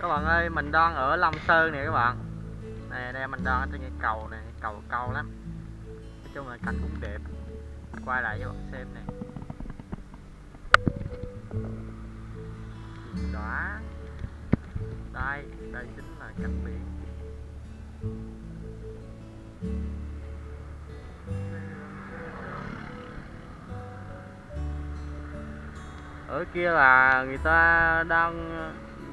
các bạn ơi, mình đang ở Long Sơn nè các bạn. Này đây mình đang ở trên cái cầu này, cầu cao lắm. Nói chung là cảnh cũng đẹp. Quay lại cho bạn xem nè. Đó. Đây đây chính là cảnh biển. Ở kia là người ta đang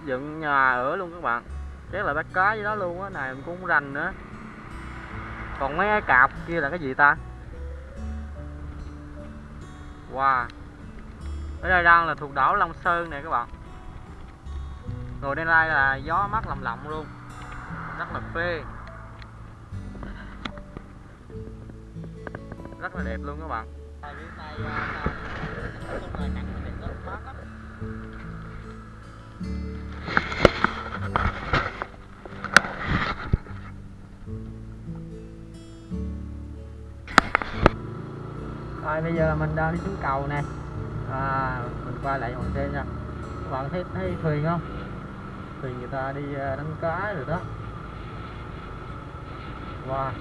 dựng nhà ở luôn các bạn. Chắc là bắt cá với đó luôn á, này mình cũng không rành nữa. Còn mấy cái cạp kia là cái gì ta? Wow. Ở đây đang là thuộc đảo Long Sơn này các bạn. Ngồi đây đây là gió mát lầm lộng luôn. Rất là phê. Rất là đẹp luôn các bạn. Rồi bây giờ là mình đang đi xuống cầu nè. À, mình quay lại hoàng xe nha. Các bạn thấy thấy thuyền không? Thuyền người ta đi à, đánh cá rồi đó. Wow.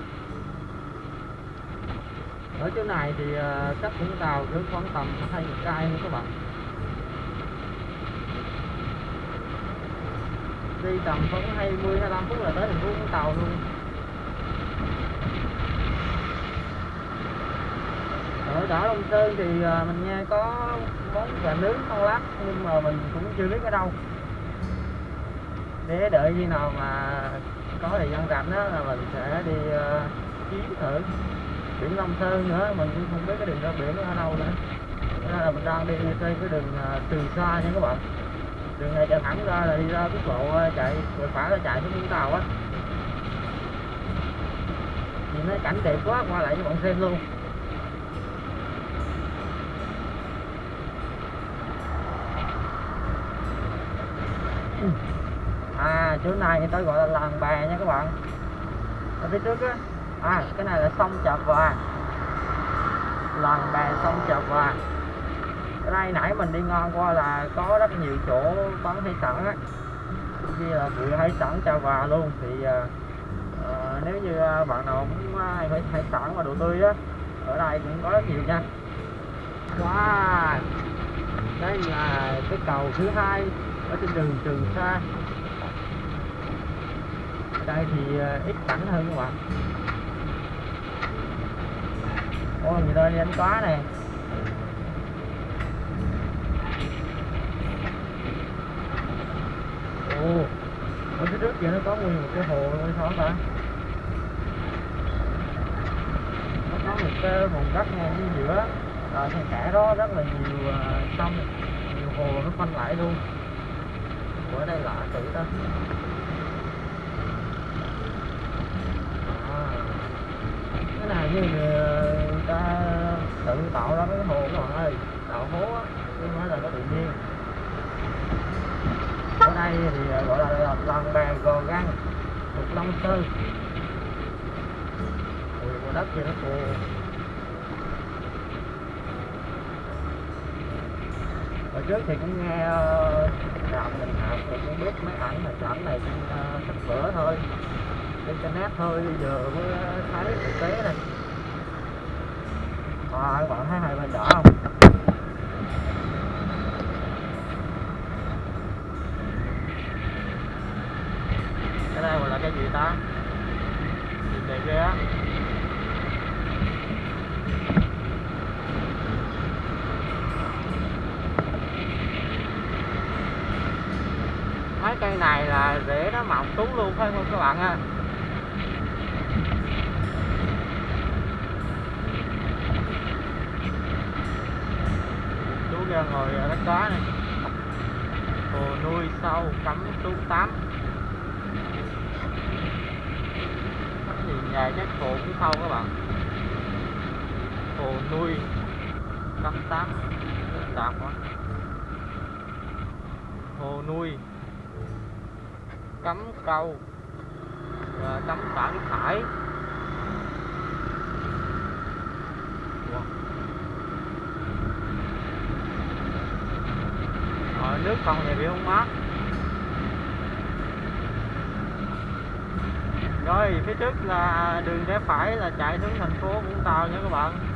Ở chỗ này thì à, cách Vũng Tàu cứ khoảng tầm hai chục cây nữa các bạn. Đi tầm khoảng 20 25 phút là tới thành phố Vũng Tàu luôn. Ở Long Sơn thì à, mình nghe có món gà nướng con lát nhưng mà mình cũng chưa biết ở đâu. Để đợi khi nào mà có thời gian rảnh đó là mình sẽ đi à, uh, chuyến thử biển Long Sơn nữa. Mình cũng không biết cái đường ra biển ở đâu nữa. Nên là mình đang đi trên cái đường à, từ xa nha các bạn. Đường này chạy thẳng ra là đi ra quốc lộ chạy rồi phải là chạy xuống Vũng Tàu á. Nhìn thấy cảnh đẹp quá qua lại cho bạn xem luôn. À chỗ này người ta gọi là làng bè nha các bạn. Ở phía trước á. À cái này là sông chợ Hòa. Làng bè sông chợ Hòa. Ở đây nãy mình đi ngon qua là có rất nhiều chỗ bán hải sản á. Như là vừa hải sản chợ Hòa luôn. Thì à, à nếu như à, bạn nào muốn à, ai phải hải sản và đồ tươi á ở đây cũng có rất nhiều nha. Wow! Đây là cái cầu thứ hai ở trên đường Trường Sa. Ở đây thì ờ, ít cảnh hơn các bạn. Ôi người ta đi đánh cá này Ồ, Ở phía trước kia nó có nguyên một cái hồ luôn sao ta? Nó có một cái vùng đất ngay ở giữa. Rồi ngay cả đó rất là nhiều ờ, sông, Nhiều hồ nó phân lại luôn. Ở đây lạ tự đó, cái này như người ta tự tạo ra cái hồ các bạn ơi tạo hố á chứ nói là nó tự nhiên ở đây thì ờ, gọi là làng bè gò găng thuộc long sơn ui của đất thì nó phù. hồi trước thì cũng nghe ờ, đạo mình hạ biết máy ảnh mà ảnh này trên sách vở thôi. Internet thôi giờ mới thấy thực tế này à, các bạn thấy hai bên đỏ không? Cái đây gọi là cái gì ta? Nhìn đẹp ghê á cái cây này là rễ nó mọc túng luôn phải không các bạn ha? Ra ngồi đánh cá này. Hồ nuôi sâu cắm xuống tám. Nhìn nhà chắc hồ cũng sâu các bạn? Hồ nuôi cắm tám. Đạp quá. Hồ nuôi cấm câu rồi cấm xả thải rồi nước không thì bị không mát. Rồi, phía trước là đường rẽ phải là chạy xuống thành phố Vũng Tàu nha các bạn.